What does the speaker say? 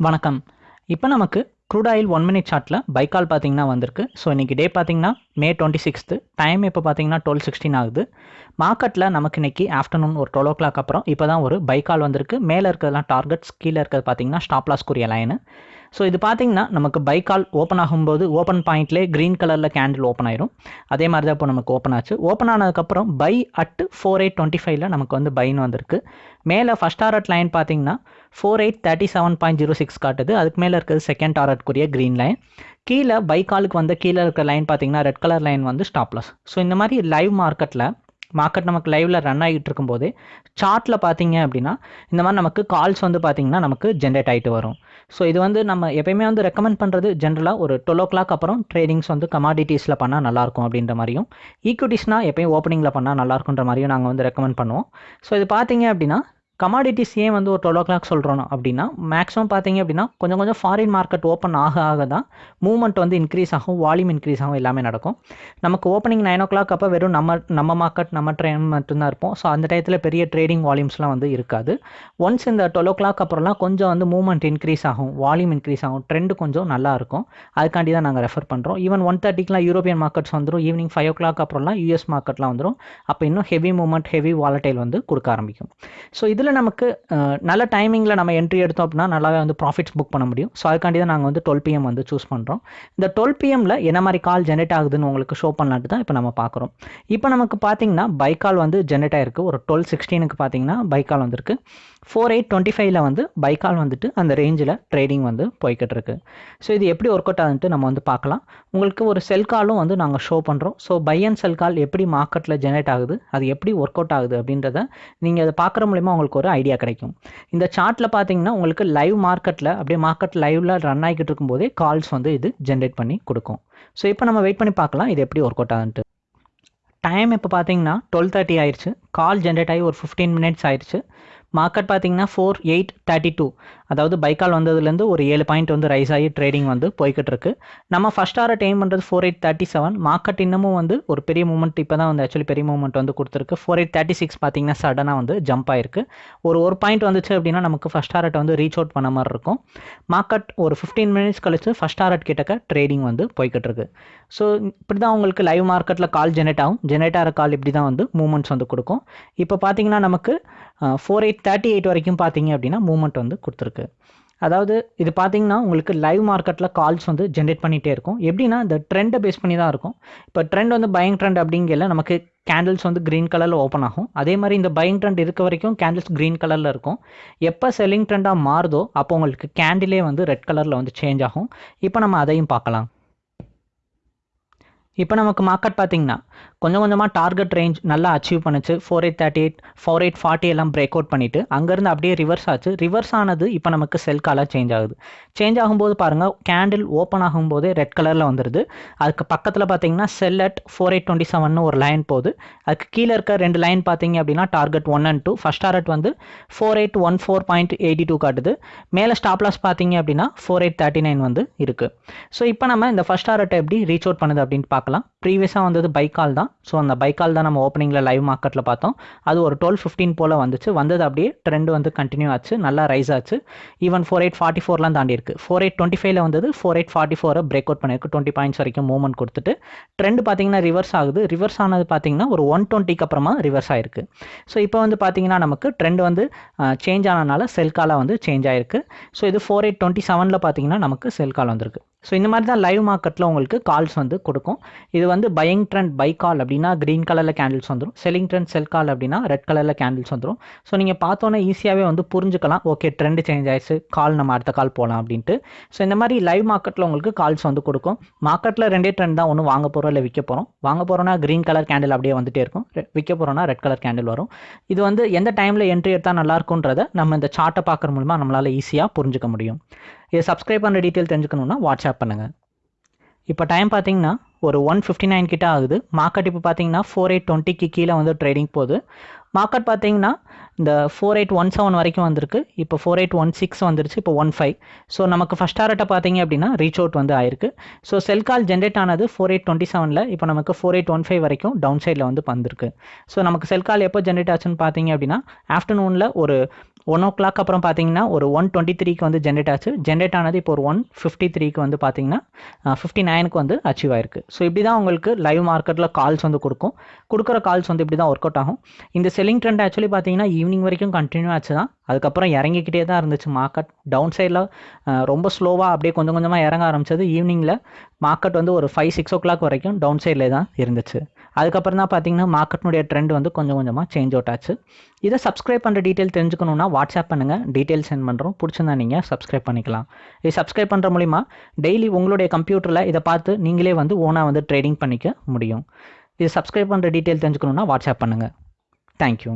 வணக்கம். இப்போ நமக்கு க்ரூட் ஆயில் ஒன் மினிட் சார்ட்டில் பைக்கால் பார்த்தீங்கன்னா வந்திருக்கு. ஸோ இன்றைக்கி டே பார்த்தீங்கன்னா மே டுவெண்ட்டி சிக்ஸ்த்து டைம் இப்போ பார்த்தீங்கன்னா டுவெல் சிக்ஸ்டீன் ஆகுது. மார்க்கெட்டில் நமக்கு இன்றைக்கி ஆஃப்டர்நூன் ஒரு டுவெல் ஓ கிளாக் அப்புறம் இப்போ தான் ஒரு பைக்கால் வந்திருக்கு. மேலே இருக்கிறதுலாம் டார்கெட்ஸ் கீழே இருக்கிறது பார்த்தீங்கன்னா ஸ்டாப் கூறிய லைனு ஸோ இது பார்த்தீங்கன்னா நமக்கு பைக்கால் ஓப்பன் ஆகும்போது ஓப்பன் பாயிண்ட்லேயே க்ரீன் கலரில் கேண்டில் ஓப்பன் ஆயிரும். அதே மாதிரி தான் இப்போ நமக்கு ஓப்பன் ஆச்சு. ஓப்பன் ஆனதுக்கப்புறம் buy at four eight twenty ஃபைவ்ல நமக்கு வந்து பைன்னு வந்திருக்கு. மேலே ஃபஸ்ட் டாரட் லைன் பார்த்தீங்கன்னா four eight thirty seven point zero six காட்டுது. அதுக்கு மேலே இருக்கிறது செகண்ட் டாரட்க்குரிய க்ரீன் லைன் கீழே பைக்காலுக்கு வந்து கீழே இருக்கிற லைன் பார்த்தீங்கன்னா ரெட் கலர் லைன் வந்து ஸ்டாப்லஸ் ஸோ இந்த மாதிரி லைவ் மார்க்கெட்டில் மார்க்கெட் நமக்கு லைவில் ரன் ஆகிட்டு இருக்கும்போது சார்ட்டில் பார்த்தீங்க அப்படின்னா இந்த மாதிரி நமக்கு கால்ஸ் வந்து பார்த்தீங்கன்னா நமக்கு ஜென்ரேட் ஆகிட்டு வரும். ஸோ இது வந்து நம்ம எப்பயுமே வந்து ரெக்கமெண்ட் பண்ணுறது ஜென்ரலாக ஒரு டுவெல் ஓ கிளாக் அப்புறம் ட்ரேடிங்ஸ் வந்து கமாடிட்டிஸில் பண்ணால் நல்லாயிருக்கும் அப்படின்ற மாதிரியும் ஈக்விட்டிஸ்னால் எப்பயும் ஓப்பனிங்கில் பண்ணால் நல்லாயிருக்குன்ற மாதிரியும் நாங்கள் வந்து ரெக்கமெண்ட் பண்ணுவோம். ஸோ இது பார்த்தீங்க அப்படின்னா கமாடிட்டிஸ் ஏன் வந்து ஒரு டுவெல் ஓ கிளாக் சொல்கிறோம் அப்படின்னா மேக்ஸிமம் பார்த்தீங்க அப்படின்னா கொஞ்சம் கொஞ்சம் ஃபாரின் மார்க்கெட் ஓப்பன் ஆக ஆக தான் மூவ்மெண்ட் வந்து இன்க்ரீஸ் ஆகும் வால்யூம் இன்க்ரீஸ் ஆகும் எல்லாமே நடக்கும். நமக்கு ஓப்பனிங் நைன் ஓ கிளாக் அப்போ வெறும் நம்ம நம்ம மார்க்கெட் நம்ம ட்ரெயின் மட்டும்தான் இருப்போம். ஸோ அந்த டயத்தில் பெரிய ட்ரேடிங் வால்யூம்ஸ்லாம் வந்து இருக்காது. ஒன்ஸ் இந்த டுவெல் ஓ கிளாக் அப்புறம்லாம் கொஞ்சம் வந்து மூவ்மெண்ட் இன்க்ரீஸ் ஆகும் வால்யூம் இன்க்ரீஸ் ஆகும் ட்ரெண்ட் கொஞ்சம் நல்லா இருக்கும். அதுக்காண்டி தான் நாங்கள் ரெஃபர் பண்ணுறோம் ஈவன் ஒன் தேர்ட்டிக்கெலாம் யூரோப்பியன் மார்க்கெட்ஸ் வந்துடும் ஈவினிங் ஃபைவ் ஓ கிளாக் அப்புறம்லாம் யூஎஸ் மார்க்கெட்லாம் வந்துடும் அப்போ இன்னும் ஹெவி மூவ்மெண்ட் ஹெவி வாலட்டைல் வந்து கொடுக்க ஆரம்பிக்கும். ஸோ இதில் நமக்கு நல்ல டைமிங்கில் நம்ம என்ட்ரி எடுத்தோம் அப்படின்னா நல்லாவே வந்து ப்ராஃபிட்ஸ் புக் பண்ண முடியும். ஸோ அதுக்காண்டி தான் நாங்கள் வந்து டுவெல் பிஎம் வந்து சூஸ் பண்ணுறோம் இந்த டுவெல் பிஎம்மில் என்ன மாதிரி கால் ஜென்ரேட் ஆகுதுன்னு உங்களுக்கு ஷோ பண்ணலான்ட்டு தான் இப்போ நம்ம பார்க்குறோம். இப்போ நமக்கு பார்த்தீங்கன்னா பைக்கால் வந்து ஜென்ரேட் ஆகிருக்கு ஒரு டுவெல் சிக்ஸ்டீனுக்கு பார்த்தீங்கன்னா பைக்கால் வந்திருக்கு. ஃபோர் எயிட் டுவெண்ட்டி ஃபைவ்ல வந்து பைக்கால் வந்துட்டு அந்த ரேஞ்சில் ட்ரேடிங் வந்து போய்கிட்டு இருக்கு ஸோ இது எப்படி ஒர்க் அவுட் ஆகுதுன்ட்டு நம்ம வந்து பார்க்கலாம். உங்களுக்கு ஒரு செல் காலும் வந்து நாங்கள் ஷோ பண்ணுறோம் so buy and sell call எப்படி மார்க்கெட்டில் ஜென்ரேட் ஆகுது அது எப்படி ஒர்க் அவுட் ஆகுது அப்படின்றத நீங்கள் அதை பார்க்குற மூலிமா உங்களுக்கு ஒரு ஐடியா கிடைக்கும். இந்த சார்ட்டில் பார்த்தீங்கன்னா உங்களுக்கு லைவ் மார்க்கெட்டில் அப்படியே மார்க்கெட் லைவில் ரன் ஆகிக்கிட்டு இருக்கும்போதே கால்ஸ் வந்து இது ஜென்ரேட் பண்ணி கொடுக்கும். ஸோ இப்போ நம்ம வெயிட் பண்ணி பார்க்கலாம் இது எப்படி ஒர்க் அவுட் ஆகுதுன்ட்டு. டைம் இப்போ பார்த்தீங்கன்னா டுவெல் தேர்ட்டி ஆயிடுச்சு கால் ஜென்ரேட் ஆகி ஒரு ஃபிஃப்டீன் மினிட்ஸ் ஆயிடுச்சு மார்க்கெட் பார்த்தீங்கன்னா ஃபோர் எயிட் தேர்ட்டி டூ அதாவது பைக்கால் வந்ததுலேருந்து ஒரு ஏழு பாயிண்ட் வந்து ரைஸ் ஆகி ட்ரேடிங் வந்து போய்கிட்டு இருக்கு. நம்ம ஃபஸ்ட் ஆர டைம் பண்ணுறது four eight thirty seven market இன்னமும் வந்து ஒரு பெரிய மூமெண்ட் இப்போ தான் வந்து ஆக்சுவலி பெரிய மூமெண்ட் வந்து கொடுத்துருக்கு. ஃபோர் எயிட் தேர்ட்டி சிக்ஸ் பார்த்தீங்கன்னா சடனாக வந்து ஜம்ப் ஆயிருக்கு. ஒரு ஒரு பாயிண்ட் வந்துச்சு அப்படின்னா நமக்கு ஃபஸ்ட் ஆரட்டை வந்து ரீச் அவுட் பண்ண மாதிரி இருக்கும். மார்க்கெட் ஒரு ஃபிஃப்டீன் மினிட்ஸ் கழிச்சு ஃபஸ்ட் ஆரட் கிட்டக்க ட்ரேடிங் வந்து போய்கிட்டு இருக்கு. ஸோ இப்படி தான் உங்களுக்கு லைவ் மார்க்கெட்டில் கால் ஜெனரேட் ஆகும். ஜெனரேட் ஆகிற கால் இப்படி தான் வந்து மூமெண்ட்ஸ் வந்து கொடுக்கும். இப்போ பார்த்தீங்கன்னா நமக்கு ஃபோர் எயிட் தேர்ட்டி எயிட் வரைக்கும் பார்த்தீங்க அப்படின்னா மூமெண்ட் வந்து கொடுத்துருக்கு. அதாவது இது பார்த்தீங்கன்னா உங்களுக்கு லைவ் மார்க்கெட்டில் கால்ஸ் வந்து ஜென்ரேட் பண்ணிகிட்டே இருக்கும். எப்படின்னா இந்த ட்ரெண்டை பேஸ் பண்ணி தான் இருக்கும். இப்போ ட்ரெண்ட் வந்து பயங் ட்ரெண்ட் அப்படிங்கல நமக்கு கேண்டில்ஸ் வந்து க்ரீன் கலரில் ஓப்பன் ஆகும். அதே மாதிரி இந்த பயங் ட்ரெண்ட் இருக்க வரைக்கும் கேண்டில்ஸ் க்ரீன் கலரில் இருக்கும். எப்போ செல்லிங் ட்ரெண்டாக மாறுதோ அப்போ உங்களுக்கு கேண்டிலே வந்து ரெட் கலரில் வந்து சேஞ்ச் ஆகும். இப்போ நம்ம அதையும் பார்க்கலாம். இப்போ நமக்கு மார்க்கெட் பார்த்தீங்கன்னா கொஞ்சம் கொஞ்சமாக டார்கெட் ரேஞ்ச் நல்லா அச்சீவ் பண்ணுச்சு. Four eight thirty eight four eight forty எல்லாம் பிரேக் அவுட் பண்ணிவிட்டு அங்கேருந்து அப்படியே ரிவர்ஸ் ஆச்சு. ரிவர்ஸ் ஆனது இப்போ நமக்கு செல் காலாக சேஞ்ச் ஆகுது. சேஞ்ச் ஆகும்போது பாருங்கள் கேண்டில் ஓப்பன் ஆகும்போதே ரெட் கலரில் வந்துடுது அதுக்கு பக்கத்தில் பார்த்தீங்கன்னா sell at four eight twenty seven ஒரு லைன் போகுது. அதுக்கு கீழே இருக்க ரெண்டு லைன் பார்த்தீங்க அப்படின்னா target one and two first target வந்து four eight one four point eighty two காட்டுது. மேலே ஸ்டாப் லாஸ் பார்த்தீங்க அப்படின்னா ஃபோர் எயிட் தேர்ட்டி நைன் வந்து இருக்குது ஸோ இப்போ நம்ம இந்த ஃபஸ்ட் டார்கெட்டை எப்படி ரீச் அவுட் பண்ணுது அப்படின்னு பார்க்கலாம். ப்ரீவியஸாக வந்தது பைக்கால் தான். ஸோ அந்த பைக்கால் தான் நம்ம ஓப்பனிங்கில் லைவ் மார்க்கெட்டில் பார்த்தோம். அது ஒரு டுவெல் ஃபிஃப்டீன் போல் வந்துச்சு. வந்தது அப்படியே ட்ரெண்ட் வந்து கண்டினியூ ஆச்சு. நல்லா ரைஸ் ஆச்சு. ஈவன் ஃபோர் எயிட் ஃபார்ட்டி ஃபோர்லாம் தாண்டி இருக்குது ஃபோர் எயிட் டுவெண்ட்டி ஃபைவ்ல வந்தது. ஃபோர் எயிட் ஃபார்ட்டி ஃபோரை பிரேக் அவுட் பண்ணியிருக்கு. டுவெண்ட்டி பாயிண்ட்ஸ் வரைக்கும் மூவ்மெண்ட் கொடுத்துட்டு ட்ரெண்ட் பார்த்தீங்கன்னா ரிவர்ஸ் ஆகுது. ரிவர்ஸ் ஆனது பார்த்தீங்கன்னா ஒரு ஒன் டுவெண்ட்டிக்கு அப்புறமா ரிவர்ஸ் ஆயிருக்கு. ஸோ இப்போ வந்து பார்த்தீங்கன்னா நமக்கு ட்ரெண்ட் வந்து சேஞ்ச் ஆனதுனால செல் காலாக வந்து சேஞ்ச் ஆயிருக்கு. ஸோ இது ஃபோர் எயிட் டுவெண்ட்டி செவனில் பார்த்தீங்கன்னா நமக்கு செல் கால் வந்திருக்கு. ஸோ இந்த மாதிரி தான் லைவ் மார்க்கெட்டில் உங்களுக்கு கால்ஸ் வந்து கொடுக்கும். இது வந்து பையிங் ட்ரெண்ட் பை கால் அப்படின்னா க்ரீன் கலரில் கேண்டில்ஸ் வந்துடும் செல்லிங் ட்ரெண்ட் செல் கால் அப்படின்னா ரெட் கலரில் கேண்டில்ஸ் வந்துடும் ஸோ நீங்கள் பார்த்தோன்னே ஈஸியாகவே வந்து புரிஞ்சுக்கலாம். ஓகே ட்ரெண்ட் சேஞ்ச் ஆயிடுச்சு. கால் நம்ம அடுத்த கால் போகலாம் அப்படின்ட்டு. ஸோ இந்த மாதிரி லைவ் மார்க்கெட்டில் உங்களுக்கு கால்ஸ் வந்து கொடுக்கும். மார்க்கெட்டில் ரெண்டே ட்ரெண்ட் தான். ஒன்று வாங்க போகிறோம் இல்லை விற்க போகிறோம் வாங்க போகிறோன்னா க்ரீன் கலர் கேண்டில் அப்படியே வந்துட்டே இருக்கும். விற்க போகிறோன்னா ரெட் கலர் கேண்டில் வரும். இது வந்து எந்த டைமில் என்ட்ரி எடுத்தால் நல்லாயிருக்குன்றத நம்ம இந்த சார்ட்டை பார்க்குற மூலமாக நம்மளால் ஈஸியாக புரிஞ்சுக்க முடியும். இதை சப்ஸ்கிரைப் பண்ணுற டீட்டெயில் தெரிஞ்சுக்கணுன்னா வாட்ஸ்அப் பண்ணுங்கள் இப்போ டைம் பார்த்தீங்கன்னா ஒரு ஒன் ஃபிஃப்டி நைன் கிட்ட ஆகுது. மார்க்கெட் இப்போ பார்த்தீங்கன்னா ஃபோர் எயிட் டுவெண்ட்டிக்கு கீழே வந்து ட்ரேடிங் போகுது. மார்க்கெட் பார்த்தீங்கன்னா இந்த ஃபோர் எயிட் ஒன் செவன் வரைக்கும் வந்திருக்கு. இப்போ ஃபோர் எயிட் ஒன் சிக்ஸ் வந்துருச்சு இப்போ ஒன் ஃபைவ் ஸோ நமக்கு ஃபஸ்ட் டாரட்டை பார்த்தீங்க அப்படின்னா ரீச் அவுட் வந்து ஆயிருக்கு. ஸோ செல் கால் ஜென்ரேட் ஆனது ஃபோர் எயிட் டுவெண்ட்டி செவனில் இப்போ நமக்கு ஃபோர் எயிட் ஒன் ஃபைவ் வரைக்கும் டவுன் சைடில் வந்து வந்திருக்கு. ஸோ நமக்கு செல் கால் எப்போ ஜென்ரேட் ஆச்சுன்னு பார்த்தீங்க அப்படின்னா ஆஃப்டர்நூனில் ஒரு ஒன் ஓ கிளாக் அப்புறம் பார்த்தீங்கன்னா ஒரு ஒன் டுவெண்ட்டி த்ரீக்கு வந்து ஜென்ரேட் ஆச்சு. ஜென்ரேட் ஆனது இப்போ ஒரு ஒன் ஃபிஃப்டி த்ரீக்கு வந்து பார்த்தீங்கன்னா ஃபிஃப்டி நைனுக்கு வந்து அச்சீவ் ஆயிருக்கு. ஸோ இப்படி தான் உங்களுக்கு லைவ் மார்க்கெட்டில் கால்ஸ் வந்து கொடுக்கும். கொடுக்குற கால்ஸ் வந்து இப்படி தான் ஒர்க் அவுட் ஆகும். இந்த செல்லிங் ட்ரெண்ட் ஆக்சுவலி பார்த்தீங்கன்னா ஈவினிங் வரைக்கும் கண்டினியூ ஆச்சு தான் அதுக்கப்புறம் இறங்கிக்கிட்டே தான் இருந்துச்சு மார்க்கெட் டவுன் சைடில் ரொம்ப ஸ்லோவாக அப்படியே கொஞ்சம் கொஞ்சமாக இறங்க ஆரம்பிச்சது ஈவினிங்கில் மார்க்கெட் வந்து ஒரு ஃபைவ் சிக்ஸ் ஓ கிளாக் வரைக்கும் டவுன் சைடில் தான் இருந்துச்சு. அதுக்கப்புறம் தான் பார்த்தீங்கன்னா மார்க்கெட்னுடைய ட்ரெண்ட் வந்து கொஞ்சம் கொஞ்சமாக சேஞ்ச் அவுட் ஆச்சு. இதை சப்ஸ்கிரைப் பண்ணுற டீட்டெயில் தெரிஞ்சுக்கணுன்னா வாட்ஸ்அப் பண்ணுங்கள் டீட்டெயில் சென்ட் பண்ணுறோம் பிடிச்சிருந்தா நீங்கள் சப்ஸ்கிரைப் பண்ணிக்கலாம். இது சப்ஸ்கிரைப் பண்ணுற மூலிமா டெய்லி உங்களுடைய கம்ப்யூட்டரில் இதை பார்த்து நீங்களே வந்து ஓனாக வந்து ட்ரேடிங் பண்ணிக்க முடியும். இது சப்ஸ்கிரைப் பண்ணுற டீட்டெயில் தெரிஞ்சுக்கணுன்னா வாட்ஸ்அப் பண்ணுங்கள் தேங்க்யூ